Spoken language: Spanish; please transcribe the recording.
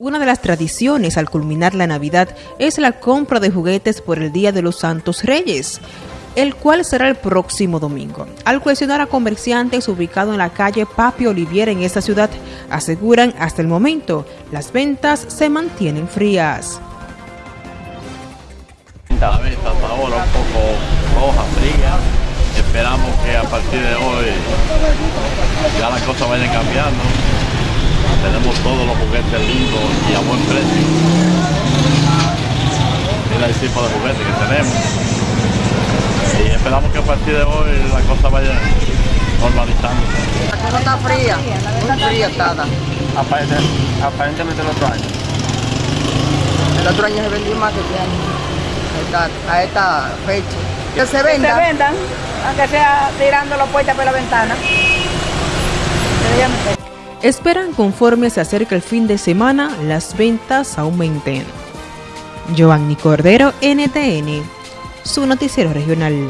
Una de las tradiciones al culminar la Navidad es la compra de juguetes por el Día de los Santos Reyes, el cual será el próximo domingo. Al cuestionar a comerciantes ubicados en la calle Papi Olivier en esta ciudad, aseguran hasta el momento las ventas se mantienen frías. La venta hasta ahora un poco roja, fría. Esperamos que a partir de hoy ya las cosas vayan cambiando tenemos todos los juguetes lindos a buen precio. Mira el tipo de juguetes que tenemos. Y esperamos que a partir de hoy la cosa vaya normalizando. La cosa está fría, muy fría está. Aparentemente el otro año. El otro año se vendió más que este año, a esta, fecha. Que se vendan. Que se vendan, aunque sea tirando la puerta por la ventana. Esperan conforme se acerca el fin de semana las ventas aumenten. Giovanni Cordero, NTN, su noticiero regional.